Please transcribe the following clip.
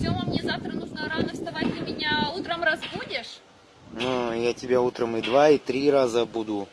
Сема, мне завтра нужно рано вставать. Ты меня утром разбудишь? Ну, я тебя утром и два, и три раза буду